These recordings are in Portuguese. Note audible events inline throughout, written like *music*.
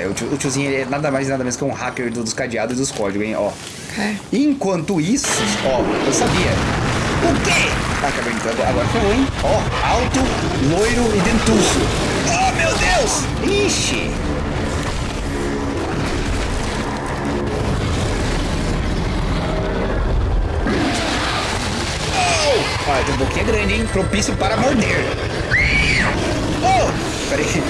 cara. O, tio, o tiozinho é nada mais nada menos que um hacker do- dos cadeados e dos códigos, hein? Ó. Ok. Enquanto isso, ó, eu sabia. O quê? Ah, cabernita, agora, agora ferrou, hein? Ó, alto, loiro e dentuço. Oh, meu Deus! Ixi! Oh! Olha, tem boquinha grande, hein? Propício para morder. Oh! Peraí.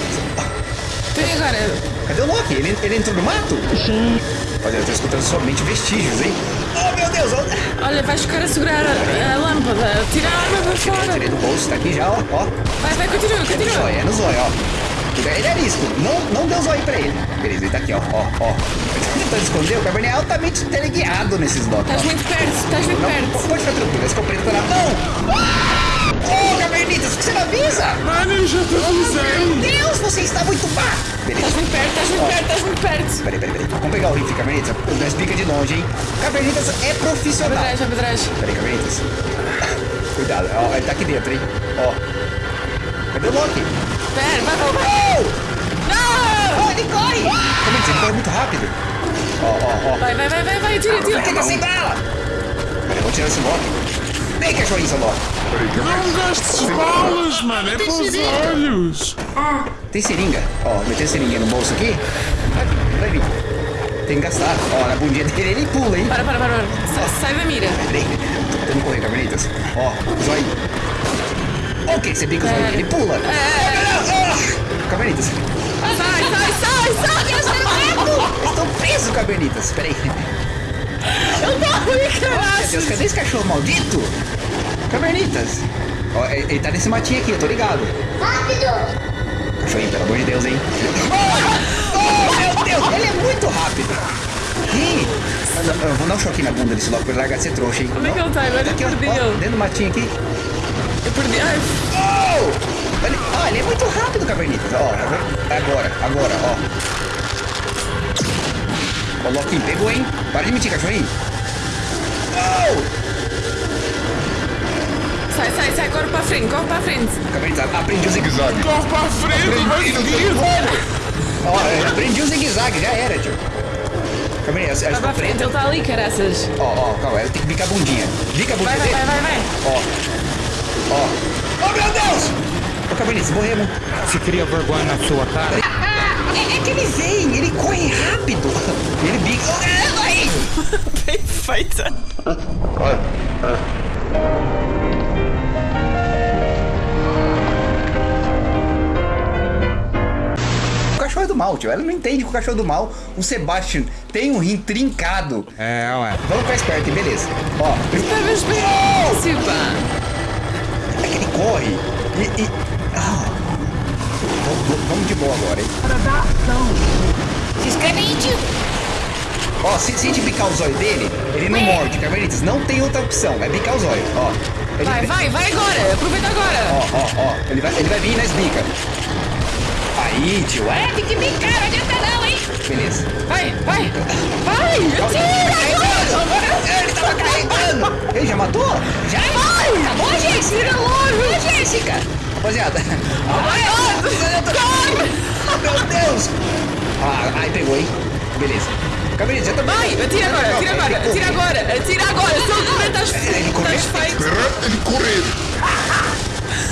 Peraí agora. Cadê o Loki? Ele, ele entrou no mato? Sim. Olha, eu tô escutando somente vestígios, hein? Oh, meu Deus! ó. Olha, vais ficar a segurar a, a lâmpada. Tira a arma para fora. Tirei do bolso, tá aqui já, ó. ó. Vai, vai, continua, É no continua. zóio, é no zóio, ó. Ele é risco. Não, não deu zóio pra ele. Beleza, ele tá aqui, ó. Ó, ó. Tá tentando esconder, o Cabernet é altamente teleguiado nesses. Estás ó. muito perto, estás muito Não, perto. pode ficar tranquilo, esse preto tá na mão. Ô, por que você não avisa? Mano, eu já te avisei. Meu Deus, você está muito má. Beleza. Estás muito perto, estás muito perto, estás muito perto. Peraí, peraí, peraí. Vamos pegar o rifle, Cabernitas. Nós pica de longe, hein? Cabernitas é profissional. Para trás. Peraí, Cabernitas. Cuidado, ó, ele tá aqui dentro, hein? Ó. Cadê o Loki? Pera, vai, vai, vai. Oh! Não! Oh, ele corre! Cabernitas, ele corre muito rápido. Ó, ó, ó. Vai, vai, vai, vai, vai, tira, tira. Fica sem bala! Peraí, vou tirar esse Loki. Vem, cachorrinho, seu Loki. Não gastes balas, mano. É para os olhos. Tem seringa. Ó, meter a seringuinha no bolso aqui. Vai, vai vir. Tem que gastar. Ó, na bundinha dele ele pula, hein? Para, para, para, para. Sai, sai da mira. Peraí, tô tentando correr, Cabernitas. Ó, zóio. Ok, você brinca o zóio, ele pula. Ah, Cabernitas. Sai, sai, sai, sai. Eu estou Estou preso, Cabernitas. Peraí. Eu morri, Meu caralho. Deus, cadê esse cachorro maldito? Cabernitas. Ó, ele tá nesse matinho aqui, eu tô ligado. Rápido! Cachorrinho, pelo amor de Deus, hein? Oh, oh, meu Deus, ele é muito rápido. Ih, eu- eu vou dar um choque na bunda desse logo pra ele largar de ser trouxa, hein? Onde é que ele tá agora? Eu Aqui, ó, perdi ó, dentro do matinho aqui. Eu perdi. Ai, Oh! Ele, ó, ele é muito rápido, Cabernitas. Ó, agora, agora, ó. Ó, o Loki pegou, hein? Para de mentir, cachorrinho. Oh! sai, sai, sai. Corre para a frente, corre para a frente. Cabernitas, aprendi o zigue-zague. Corre para a frente, vai seguir. Ó, eu aprendi o zigue-zague, já era, tio. Cabernitas, Vai ela para ficou a frente, ele está ali, caraças. Ó, ó, calma, ela tem que bicar a bundinha. Bica a bundinha Vai, vai, vai, vai, vai. Ó. Ó. Oh, meu Deus! Ô, Cabernitas, morremos. Você cria vergonha na sua cara? Que ele vem, ele corre rápido. Ele bica. Vai! *laughs* Bem feita. O cachorro é do mal, tio. Ela não entende que o cachorro é do mal. O Sebastian tem um rim trincado. É, ué. Vamos ficar esperto, hein? beleza. Ó, é que ele corre e. e... Ah. Vamos de boa agora, hein? Se inscreve aí, tio! Ó, se, se a gente bicar o zóio dele, ele não morde, Cabernitas. Não tem outra opção, é bicar o zóio. Ó. Ele- Vai, vai, vai agora. Aproveita agora. Ó, ó, ó. Ele vai, ele vai vir e nós bica. Aí, tio. É, Tem que brincar, não adianta não, hein? beleza. Vai, vai. Vai, atira. Ele tava carregando! Ele já matou? Já? Acabou, Jéssica? Acabou, Jéssica! Rapaziada. Vai, corre. Meu Deus! Ah, ai, pegou, hein? Beleza. Cabernet, já tá Vai, atira agora, atira agora, atira agora, atira agora. Se ele correr, estás Ele correu? estás feito. Ele correr.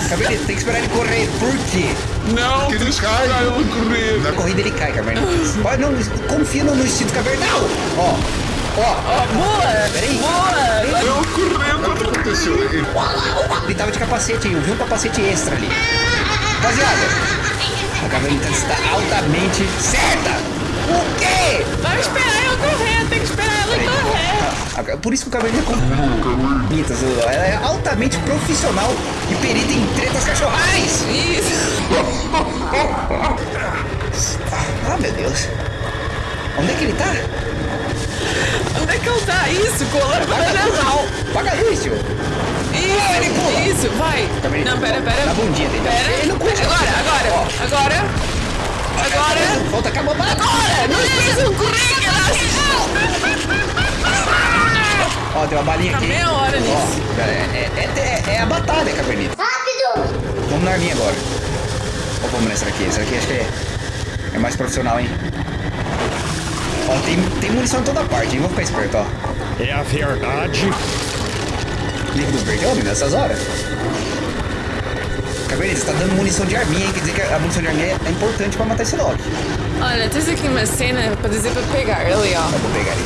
Cabernet, tem que esperar ele correr. Por quê? Não, Que ele cai. esperar ele correr. Na corrida ele cai, Cabernet. Olha, não, confia no, instinto cavernal. Ó, ó. Boa, Peraí. boa. Ele correndo. O que aconteceu? Ele- Ele tava de capacete aí, eu vi um capacete extra ali. Rapaziada, a Cabernet está altamente certa. O quê? Vai esperar ele correr, tem que esperar ele correr. Por isso que o é com... Mitas, ela é altamente profissional e perita em tretas cachorrais. Isso. Ah, meu Deus. Onde é que ele tá? Onde é que ele está? Isso, com a lâmpada na mão. Apaga a luz, tio. Isso, ele pula. Isso, vai. Não, pera, pera. Na bundinha dele. Pera. Ele não curte. Agora, agora, Ó. agora. Agora. Volta, acabou. Agora. Nós precisamos correr, caralho. Ó, tem uma balinha Tá aqui. meia hora nisso. Ó, é, é, é, é a batalha, Cabernet. Rápido! Vamos na arminha agora. Ou vamos nessa aqui? Essa aqui acho que é, é mais profissional, hein? Ó, tem, tem munição em toda parte, hein? Vou ficar esperto, ó. É a verdade. Líquido verde, homem, nessas horas. Cabernet, você tá dando munição de arminha, hein? Quer dizer que a munição de arminha é, é importante pra matar esse Loki. Olha, tens aqui uma cena para dizer para pegar ali, ó. Eu vou pegar ele.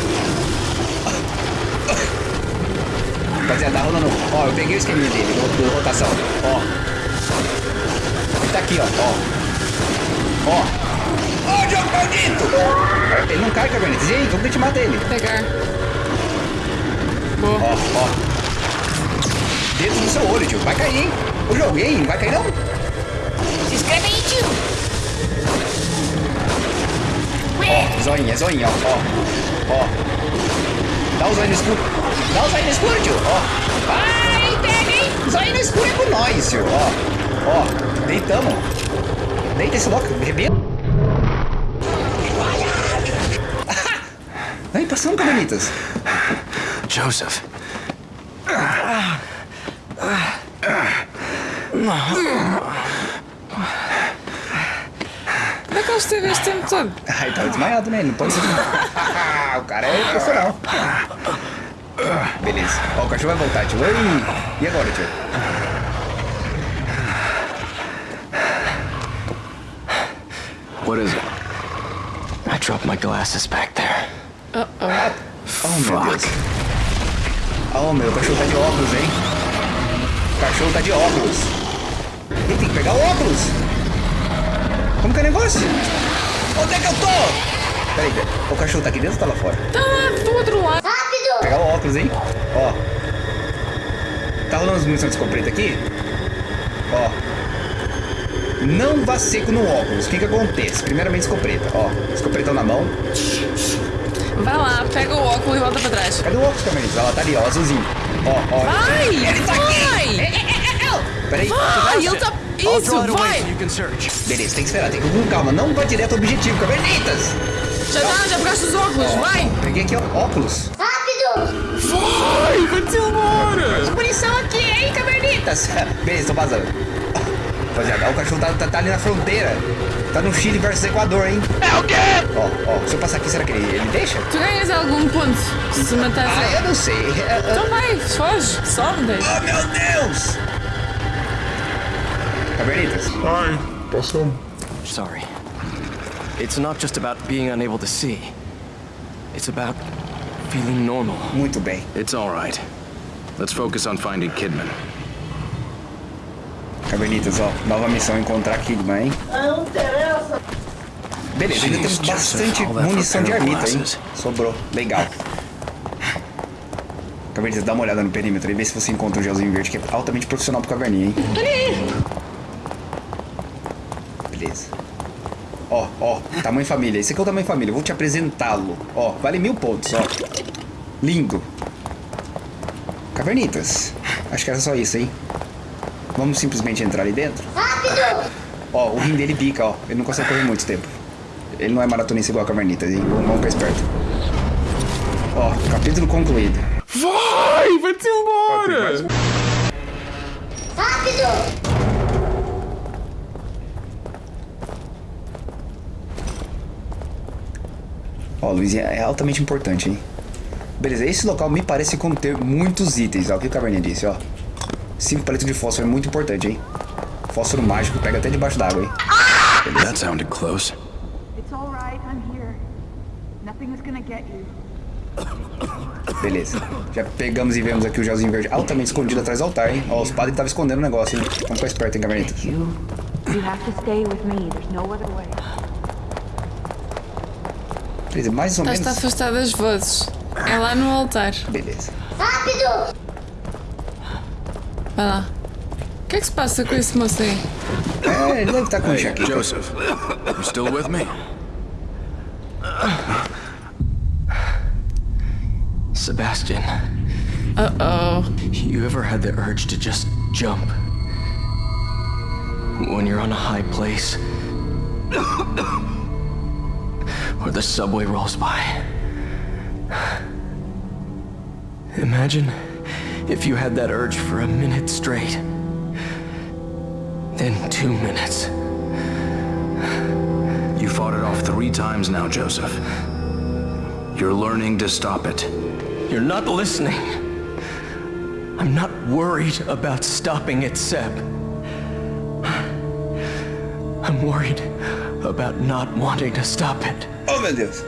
Rapaziada, tá rolando. Ó, eu peguei o esqueminha dele, do, do rotação. Ó. Ele tá aqui, ó. Ó. Ó. Ó, Diogo maldito! Ele não cai, Cabernet. E aí, como que a gente mata ele? Pegar. Ó, ó. Do seu olho, tio. Vai cair, hein? O jogo, hein? Não vai cair, não? She's gonna eat you. Ó, zoinha, zoinha, ó. Ó. Ó. Dá o zóio no escuro. Dá o zóio no escuro, tio. Ó. Vai, pega, hein? Zóio no escuro é com nós, tio. Ó. Ó. Deitamos. Deita esse louco. Rebenta. Vai, passando, Carmelitas. Joseph. Como é que ele esteve este tempo todo? Ai, tava desmaiado, né? Não pode ser. *laughs* o cara é profissional. Beleza. Ó, o cachorro vai voltar, tio. Oi. E agora, tio? What is it? I dropped my glasses back there. Oh, meu Deus. Oh, meu, o cachorro tá de óculos, hein? O cachorro tá de óculos. Ele tem que pegar o óculos. Como que é o negócio? Onde é que eu tô? Peraí, peraí. O cachorro tá aqui dentro ou tá lá fora? Tá lá do outro lado. Rápido. Pegar o óculos, hein? Ó. Tá rolando as munições de escopeta aqui? Ó. Não vá seco no óculos. O que que acontece? Primeiramente, escopeta. Ó, escopretão na mão. Vai lá, pega o óculos e volta para trás. Cadê o óculos, Camarins? Ela tá ali, ó, azulzinho. Ó, ó. Vai! Ele tá aqui! Vai! Peraí. Vai! Ele tá... Isso, vai! Beleza, tem que esperar, tem que ir com calma. Não vai direto ao objetivo, Cavernitas! Já tá, já pegaste os óculos, vai! Peguei aqui, ó, óculos. Rápido. Vai, vai-te embora. Munição aqui, hein, cavernitas? *laughs* Beleza, tô vazando. Rapaziada, o cachorro tá, tá, tá ali na fronteira. Tá no Chile versus Equador, hein? É o quê? Ó, ó, se eu passar aqui, será que ele, ele deixa? Tu ganhas algum ponto se matar Ah, eu não sei. Então vai, foge, sobe daí. Oh, meu Deus! Cavernitas, Ai, passamos. Sorry. It's not just about being unable to see. It's about feeling normal. muito bem. It's all right. Let's focus on finding Kidman. Cavernitas, ó, nova missão, encontrar Kidman, hein? Não interessa. Beleza, ainda temos bastante munição de armita, hein? Sobrou, legal. Cavernitas, dá uma olhada no perímetro e vê se você encontra um gelzinho verde, que é altamente profissional pro caverninha, hein? Beleza. Ó, ó, tamanho família. Esse aqui é o tamanho família. Eu vou te apresentá-lo. Ó, vale mil pontos, ó. Lindo. Cavernitas. Acho que era só isso, hein? Vamos simplesmente entrar ali dentro? Rápido. Ó, o rim dele pica, ó. Ele não consegue correr muito tempo. Ele não é maratonista igual a Cavernitas, hein? Vamos vamos ficar esperto. Ó, capítulo concluído. Vai, vai-te embora. Rápido. Ó, Luizinha, é altamente importante, hein? Beleza, esse local me parece conter muitos itens, ó. O que o Caverninha disse, ó. Cinco palitos de fósforo é muito importante, hein? Fósforo mágico pega até debaixo d'água, hein? That sounded close. It's all right. I'm here. Nothing is gonna get you. Beleza. Já pegamos e vemos aqui o gelzinho verde altamente escondido atrás do altar, hein? Ó, os padres estavam escondendo o negócio, hein? Vamos ficar esperto, hein, Cavernitas? You. You have to stay with me. There's no other way. Beleza, mais ou menos... Estás-te a afastar das vozes. É lá no altar. Beleza. Rápido. Vai lá. O que é que se passa com esse moço aí? É, ele deve estar com um Hey, enxaqueca. Joseph, you still with me? Sebastian, Uh-oh. you ever had the urge to just jump? When you're on a high place? Or the subway rolls by? Imagine if you had that urge for a minute straight. Then two minutes. You fought it off three times now, Joseph. You're learning to stop it. You're not listening. I'm not worried about stopping it, Seb. I'm worried about not wanting to stop it. Oh, meu Deus.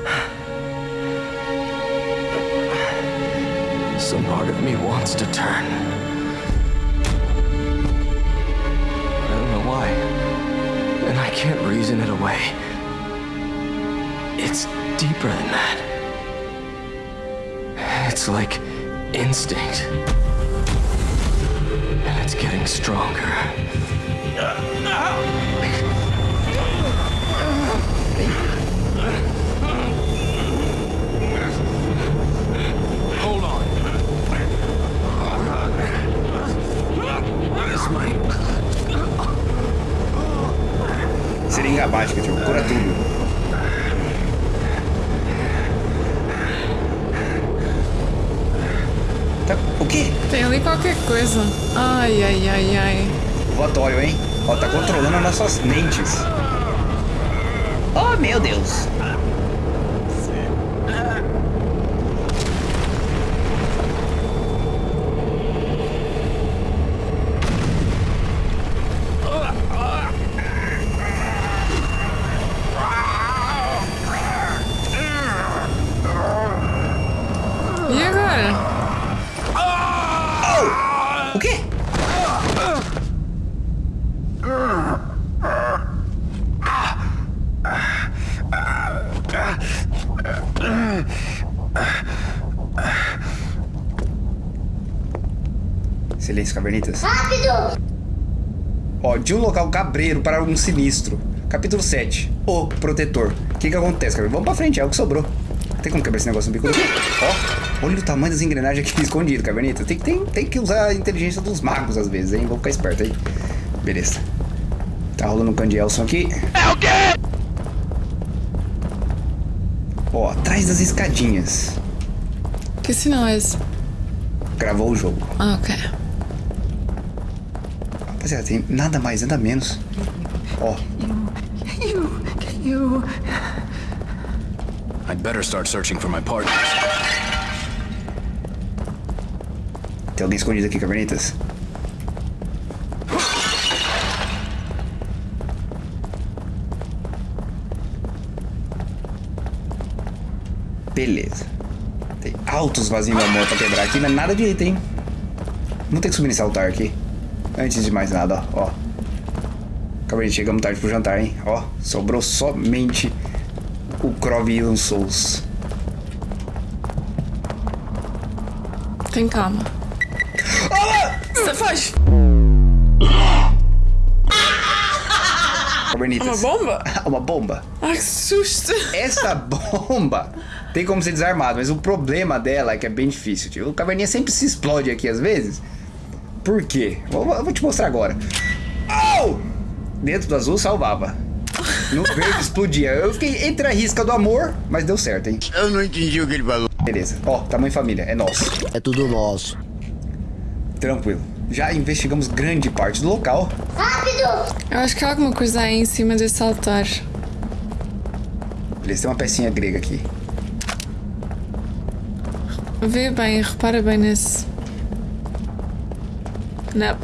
Some part of me wants to turn. I don't know why. And I can't reason it away. It's deeper than that. It's like instinct. And it's getting stronger. Seringa mágica, tio. Cura tudo. Tá, o quê? Tem ali qualquer coisa. Ai, ai, ai, ai. Votório, hein? Ó, tá controlando as nossas mentes. Oh, meu Deus. E agora? O quê? Silêncio, cavernitas. Rápido! Ó, de um local cabreiro para um sinistro. Capítulo 7. O Protetor. O que que acontece, caverna? Vamos pra frente, é o que sobrou. Tem como quebrar esse negócio no bico daqui? Ó, olha o tamanho das engrenagens aqui *laughs* escondido, cavernita. Tem, tem, tem que usar a inteligência dos magos às vezes, hein? Vamos ficar esperto aí. Beleza. Tá rolando um candielson aqui. É o quê? Ó, atrás das escadinhas. Que sinal é esse? Gravou o jogo. Ah, ok. Rapaziada, tem nada mais, nada menos. Ó, You, you. I'd better start searching for my partners. tem alguém escondido aqui, cavernitas. Beleza. Tem altos vasinhos de amor pra quebrar aqui, mas nada item, hein? Vamos ter que subir nesse altar aqui. Antes de mais nada, ó. ó. Cavernitas, chegamos tarde pro jantar, hein? Ó, sobrou somente o Crov Ilan Souls. Tem calma. Você faz? Uma bomba? *laughs* Uma bomba. Ai, que susto. Essa *laughs* bomba tem como ser desarmada, mas o problema dela é que é bem difícil, tio. O caverninha sempre se explode aqui às vezes. Por quê? Vou, vou te mostrar agora. Oh! Dentro do azul salvava. No *laughs* verde explodia. Eu fiquei entre a risca do amor, mas deu certo, hein? Eu não entendi o que ele falou. Beleza. Ó, tamanho família, é nosso. É tudo nosso. Tranquilo. Já investigamos grande parte do local. Rápido! Eu acho que há alguma coisa aí em cima desse altar. Beleza, tem uma pecinha grega aqui. Vê bem, repara bem nesse. Não.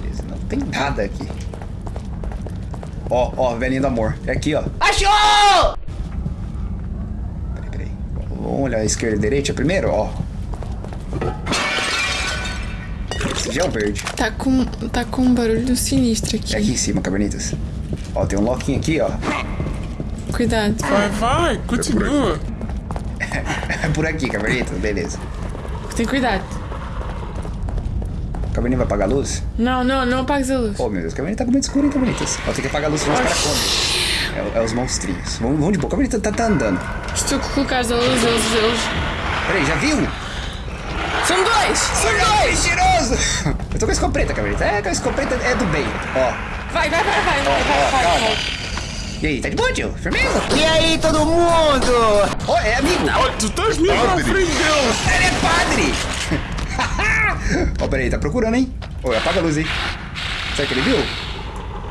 Beleza, não tem nada aqui. Ó, ó, velhinho do amor. É aqui, ó. Achou! Peraí, peraí. Vamos olhar a esquerda e a direita primeiro, ó. Esse já é o verde. Tá com, tá com um barulho sinistro É aqui aqui. em cima, cavernitas. Ó, tem um loquinho aqui, ó. Cuidado. Vai, vai, continua. *laughs* É por aqui, cavernitas. Beleza. Tem cuidado. Caverninha vai apagar a luz? Não, não, não apagues a luz. Oh, meu Deus, a caverninha tá com muito escuro, hein, cavernitas. Ó, tem que apagar a luz, senão os caras comem. É, é os monstrinhos. Vamos, vamos de boa. A caverninha tá, tá andando. Se tu colocares a luz, eles, eles. Peraí, já viu? São dois! São dois! Mentiroso! *laughs* Eu tô com a escopeta, cavernitas. É, com a escopeta é do bem. Ó, Vai, vai, vai, vai, vai, vai, vai, calma. vai. E aí, tá de boa, tio? Firmeza? E aí, todo mundo? Ó, é amigo. Tu estás mesmo à frente deles. Ele é padre! *laughs* Ó, peraí, tá procurando, hein? Ô, apaga a luz aí. Será que ele viu?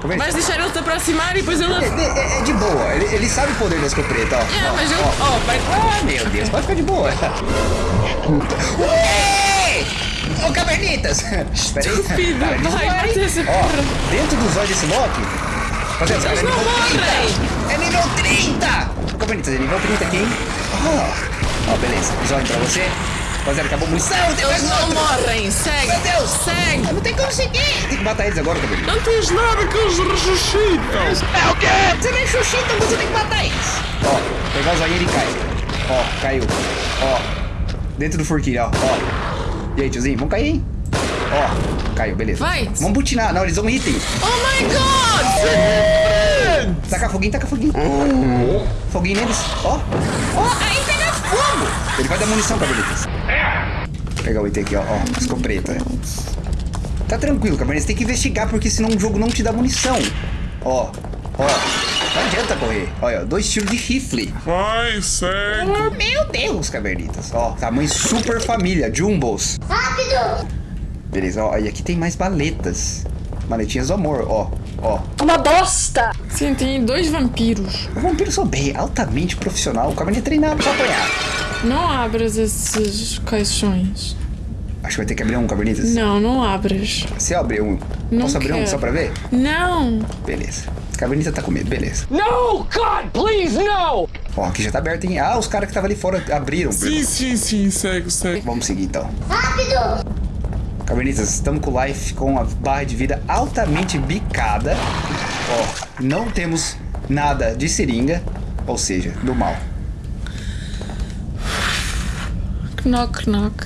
Cavernitas. Vais deixar ele te aproximar e depois ele. É, é- é de boa, ele, ele sabe o poder da escopeta, ó. É, ó, mas eu. ó. Oh, vai. Ah, meu Deus, pode ficar de boa. Ué! Ô, Cavernitas! Espera aí. Estúpido, vai, mata hein? esse Ó, porra. dentro dos olhos desse Loki... Rapaziada, Eles é não nível morrem. 30. É nível 30! Cavernitas, é nível 30 aqui, hein? Ó, ó, beleza. Zóio pra você. Rapaziada, acabou a munição, Eles não morrem. Segue. Meu Deus! Segue. Eu não tem como seguir! Tem que matar eles agora, Cavernitas. Não tens nada que eles ressuscitam. Você nem xuxita, você tem que matar eles. Ó, pegar o zoinho ele cai. Ó, caiu. Ó, dentro do forquilho, ó. ó. E aí, tiozinho, vamos cair, hein? Ó, caiu, beleza. Vai. Vamos butinar. Não, eles vão item. Oh my god! Taca foguinho, taca foguinho. Foguinho neles. Ó. Ó, aí Ele vai dar munição pra Belitas. Vou pegar o item aqui, ó. Ó, escopeta. Tá tranquilo, Cabernet. Você tem que investigar, porque senão o jogo não te dá munição. Ó, ó. Não adianta correr. Olha, dois tiros de rifle. Vai, segue. Oh, meu Deus, Cabernitas. Ó, tamanho super família, Jumbos. Rápido! Beleza, ó. E aqui tem mais baletas. Maletinhas do amor, ó. Ó. Uma bosta! Sim, tem dois vampiros. O vampiro sou bem, altamente profissional. O Cabernet é treinado pra apanhar. Não abras esses caixões. Acho que vai ter que abrir um, Cabernitas. Não, não abras. Você abre um. Não Posso abrir um quero. só pra ver? Não. Beleza. Cavernita tá com medo, beleza. No, God, please, no! Ó, aqui já tá aberto, hein? Ah, os caras que estavam ali fora abriram. Sim, sim, sim, segue, segue. Vamos seguir então. Rápido! Cavernitas, estamos com o life com a barra de vida altamente bicada. Ó, não temos nada de seringa, ou seja, do mal. Knock, knock.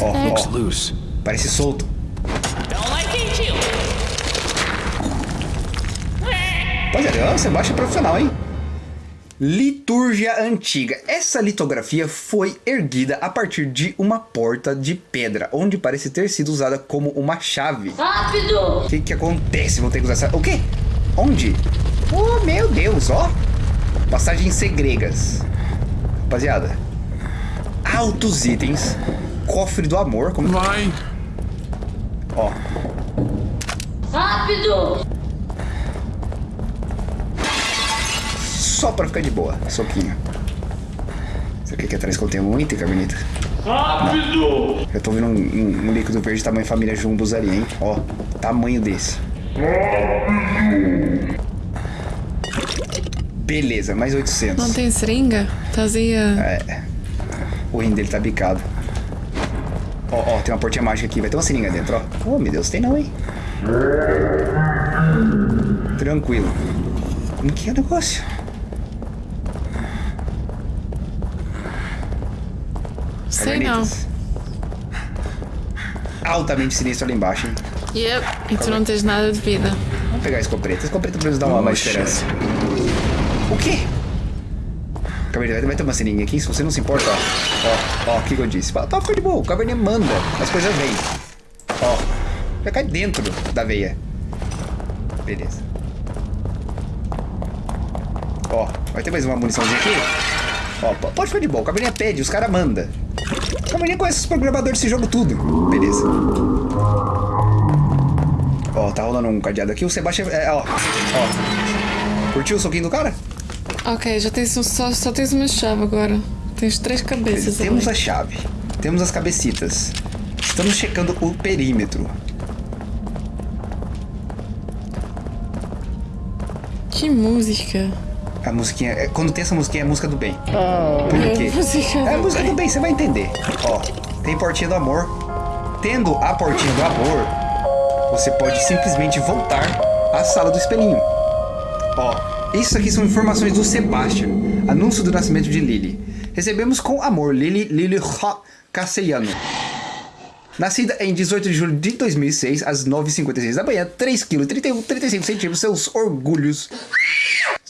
Ó, ó, Loose. parece solto. Rapaziada, você baixa profissional, hein? Litúrgia antiga. Essa litografia foi erguida a partir de uma porta de pedra, onde parece ter sido usada como uma chave. Rápido! O que que acontece? Vou ter que usar essa... O quê? Onde? Oh, meu Deus, ó. Passagens segregas. Rapaziada. Altos itens. Cofre do amor. Como... Vai. Ó. Rápido! Só pra ficar de boa. Soquinho. Será que aqui atrás contém algum item, Carbonita? Rápido! Eu tô vendo um, um- um líquido verde tamanho família Jumbos ali, hein? Ó. Tamanho desse. Beleza, mais 800. Não tem seringa? Estás aí a... O rim dele tá bicado. Ó, ó, tem uma portinha mágica aqui. Vai ter uma seringa dentro, ó. Oh, meu Deus, tem não, hein? Tranquilo. Como que é o negócio? Sei não. Altamente sinistro ali embaixo, hein? Yep. E tu não tens nada de vida. Vamos pegar a escopeta. A escopeta pra nos dar uma Oh, mais esperança. O quê? Caverninha, vai ter uma seringa aqui, se você não se importa, ó. Ó, ó, o que eu disse? Fala, Tá, fica de boa, o Caverninha manda, as coisas vêm. Ó, já cai dentro da veia. Beleza. Ó, vai ter mais uma muniçãozinha aqui? Ó, pode ficar de boa, o Caverninha pede, os caras mandam. O Caverninha conhece os programadores desse jogo tudo. Beleza. Ó, tá rolando um cadeado aqui, o Sebastião, é, ó, ó. Curtiu o soquinho do cara? Ok, já tens um- só, só tens uma chave agora. Tens três cabeças Temos a chave, temos as cabecitas. Estamos checando o perímetro. Que música. A musiquinha, é- quando tem essa musiquinha é a música do bem. Por quê? É a música do bem, você vai entender. Ó, tem portinha do amor. Tendo a portinha do amor, você pode simplesmente voltar à sala do espelhinho. Ó, isso aqui são informações do Sebastian. Anúncio do nascimento de Lily. Recebemos com amor Lily Lily Ha Castellano. Nascida em 18 de julho de 2006, às 9h56 da manhã, 3 kg 31, 35 centímetros, seus orgulhos.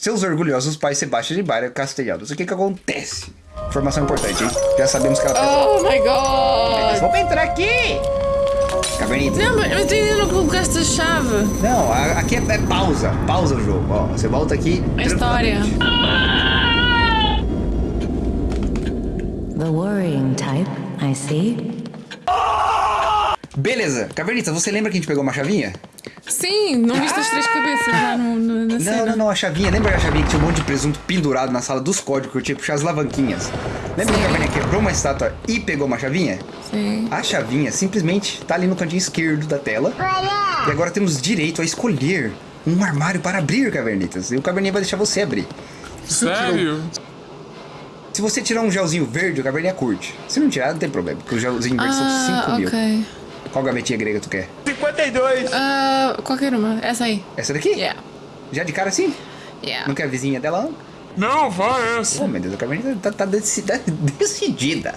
Seus orgulhosos pais Sebastião e Baira Castellanos. O que que acontece? Informação importante, hein? Já sabemos que ela tem... Oh my god! Vamos entrar aqui! Cavernita. Não, mas mas tu ainda não colocaste a chave. Não, a- aqui é, é pausa. Pausa o jogo, ó. Você volta aqui... A história. The worrying type, I see. Beleza. Cavernita, você lembra que a gente pegou uma chavinha? Sim, não viste as três cabeças lá no, no- na cena? Não, não, não, a chavinha. Lembra a chavinha que tinha um monte de presunto pendurado na sala dos códigos que eu tinha que puxar as alavanquinhas? Lembra que a Caverninha quebrou uma estátua e pegou uma chavinha? Sim. A chavinha simplesmente tá ali no cantinho esquerdo da tela. E agora temos direito a escolher um armário para abrir, Cavernitas. E o Caverninha vai deixar você abrir. Sério? Se você tirar um gelzinho verde, o Caverninha curte. Se não tirar, não tem problema, porque o gelzinho verde são 5 Ah, mil. ok. Qual gavetinha grega tu quer? Ah, qualquer uma. Essa aí. Essa daqui? Yeah. Já de cara assim? Yeah. Não quer a vizinha dela, não? Não, vai essa. Oh, meu Deus, a Caverninha tá, tá tá *laughs* decidida.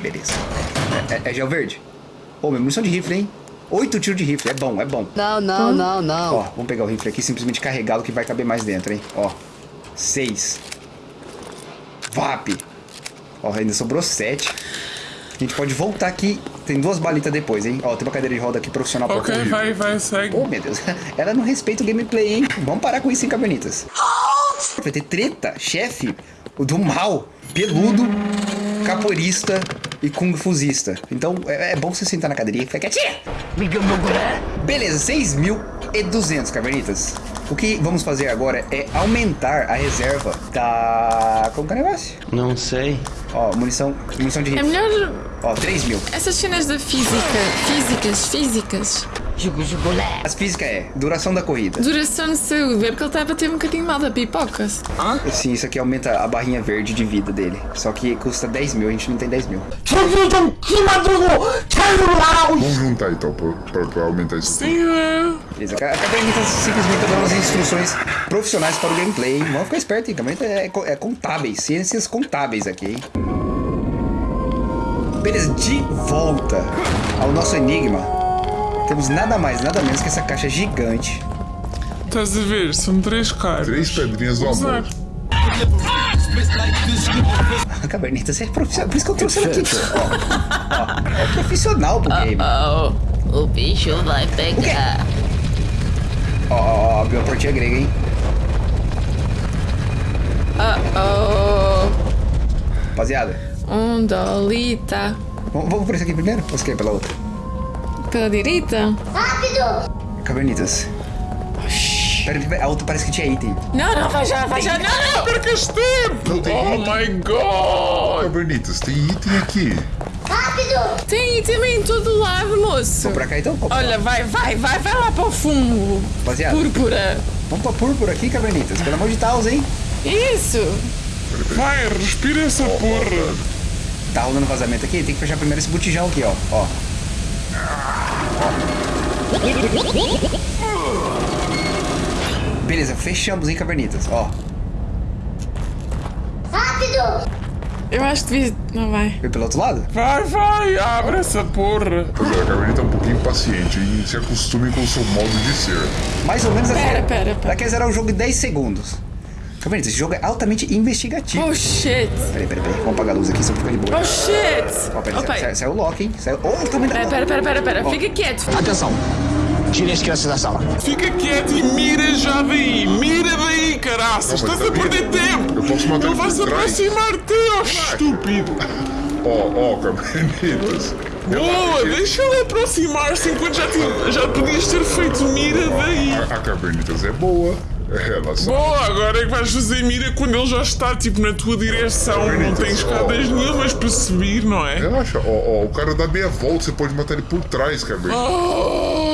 Beleza. É, é- é gel verde? Ô, minha munição de rifle, hein? Oito tiros de rifle, é bom, é bom. Não, não, não, Ó, não. vamos pegar o rifle aqui, simplesmente carregá-lo que vai caber mais dentro, hein? Ó, seis. VAP. Ó, ainda sobrou sete. A gente pode voltar aqui. Tem duas balitas depois, hein? Ó, tem uma cadeira de roda aqui profissional pra Ok, vai, vai, segue. Oh, meu Deus. *laughs* Ela não respeita o gameplay, hein? Vamos parar com isso, hein, Cavernitas? Vai ter treta, chefe, o do mal, peludo, capoeirista e kung fuzista. Então, é, é bom você sentar na cadeirinha e ficar quietinha. Beleza, 6.200, Cavernitas. O que vamos fazer agora é aumentar a reserva da... Como que é o negócio? Não sei. Ó, munição, munição de É rifle. melhor Ó, 3 mil. essas cenas da física. Físicas, físicas. As físicas é duração da corrida. Duração de saúde. É porque ele a bater um bocadinho mal da pipoca. Sim, isso aqui aumenta a barrinha verde de vida dele. Só que custa 10 mil, a gente não tem 10 mil. Vamos juntar então pra, pra- pra aumentar isso. Sim, é. Beleza, a Cabernet simplesmente tá dando as instruções profissionais para o gameplay. Vamos ficar esperto, hein? Cabernet é, co- é contábeis, ciências contábeis aqui, hein? Beleza, de volta ao nosso enigma. Temos nada mais, nada menos que essa caixa gigante. Estás a ver? São três caras. Três pedrinhas do amor. *laughs* A Cabernet é profissional, por isso que eu trouxe ela aqui. Ó, ó, é profissional pro game. Oh, o bicho vai pegar. Ó, ó, ó, abriu a portinha grega, hein? Oh, Rapaziada, um dolita. vamos, vamos por esse aqui primeiro? Ou você quer pela outra? Pela direita? Rápido! Cabernitas. Pera, pera, a outra parece que tinha item. Não, não, vai já, vai já. Não, não. Percas tempo! Não tem Oh item. my god! Cabernitas, tem item aqui. Rápido! Tem também em todo lado, moço. Vamos pra cá então? Vamos Olha, vai, vai, vai, vai lá para o fundo. Rapaziada. Púrpura. Vamos pra púrpura aqui, Cabernitas. Pelo amor de Deus, hein? Isso. Vai, respira essa porra! Tá rolando vazamento aqui? Tem que fechar primeiro esse botijão aqui, ó. Ó. Ó. Beleza, fechamos, hein, Cabernitas. Ó. Rápido! Eu acho que devia... Não vai. Foi pelo outro lado? Vai, vai, abre essa porra! Pois é, a Caberneta é um pouquinho impaciente e se acostume com o seu modo de ser. Mais ou menos assim. Pera, pera, pera. Ela quer zerar o jogo em 10 segundos. Cabernitas, esse jogo é altamente investigativo. Oh, shit. Peraí, peraí, peraí. Vamos apagar a luz aqui, só pra ficar de boa. Oh, shit. Ó, peraí, Opa. saiu, saiu o lock, hein? Saiu... Oh, eu também Pera, pera, pera, pera, pera. Fica quieto. Atenção! Tirem as crianças da sala. Fica quieto e mira já daí! Mira daí, caraças! Estás a tá perder tempo! Eu posso matar Ele vai por se aproximar-te, ó estúpido! Ó, ó, Cabernetas. Boa, deixa ele aproximar-se enquanto já, te- já podias ter feito mira daí! A, a Cabernetas é boa. Ela sabe. Boa, agora é que vais fazer mira quando ele já está tipo na tua direção. Não tem escadas nenhumas para subir, não é? Relaxa, ó, ó, o cara dá meia volta, você pode matar ele por trás, Cabernetas. Ó,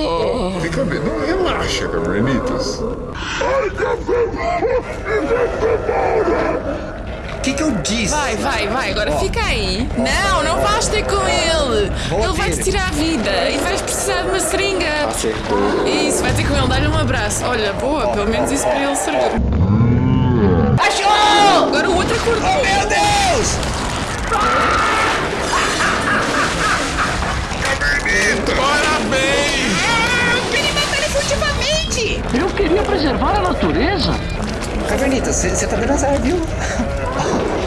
Oh, Fica bem, não relaxa, Cabernetas. O que que eu disse? Vai, vai, vai. Agora fica aí. Não, não vais ter com ele. Vou Ele vai te ter. tirar a vida e vais precisar de uma seringa. Acertou. Isso, vai ter com ele. Dá-lhe um abraço. Olha, boa. Pelo menos isso para ele servir. Achou! Agora o outro acordou. Meu Deus! parabéns! Ele matou ele furtivamente! Eu queria preservar a natureza. Cavernitas, você tá dando azar, viu?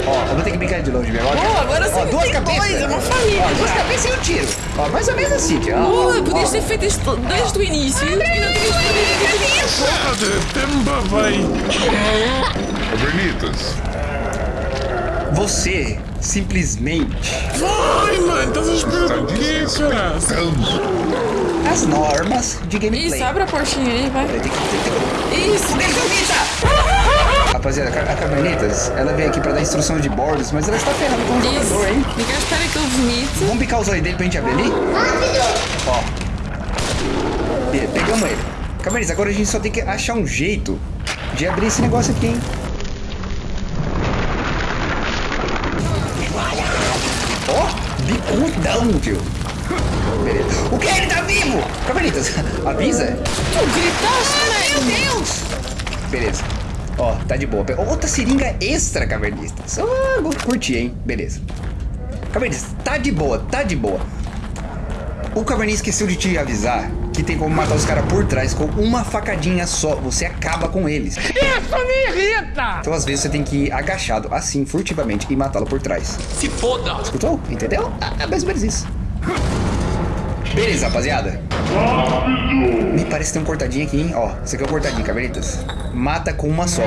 Ó, eu vou ter que brincar de longe mesmo. Ó, agora ó, sim duas tem cabeças. dois, é uma família. Ó, duas cabeças e um tiro. Ó, mais ou menos assim. Ó, Boa, ó, podias ó. ter feito isto desde o início. E não isso. Me babei! Cabernetas, Você Simplesmente. Vai, mano, estás a esperar Tá do quê, cara? As normas de gameplay. Isso, abre a portinha aí, vai. Que- tem que- Isso. Rapaziada, a Ca- a Cavernitas, ela veio aqui pra dar instrução de bordos, mas ela está ferrando com o Isso. jogador, hein? Fica espera que eu vomito. Vamos picar os olhos dele pra gente abrir ali? Ó. Be- Pegamos ele. Cavernitas, agora a gente só tem que achar um jeito de abrir esse negócio aqui, hein? Ó, bicudão, tio. Beleza. O que? Ele tá vivo! Cavernitas, *laughs* avisa. Tu gritaste, Meu né? Deus! Beleza. Ó, tá de boa. Outra seringa extra, cavernistas. Ah, vou curtir, hein? Beleza. Cavernistas, tá de boa, tá de boa. O cavernista esqueceu de te avisar que tem como matar os caras por trás com uma facadinha só. Você acaba com eles. Isso me irrita! Então, às vezes, você tem que ir agachado, assim, furtivamente, e matá-lo por trás. Se foda! Escutou? Entendeu? Ah, é mais ou menos isso. Beleza, rapaziada. Me parece que tem um cortadinho aqui, hein? Ó, esse aqui é o cortadinho, cavernitas. Mata com uma só.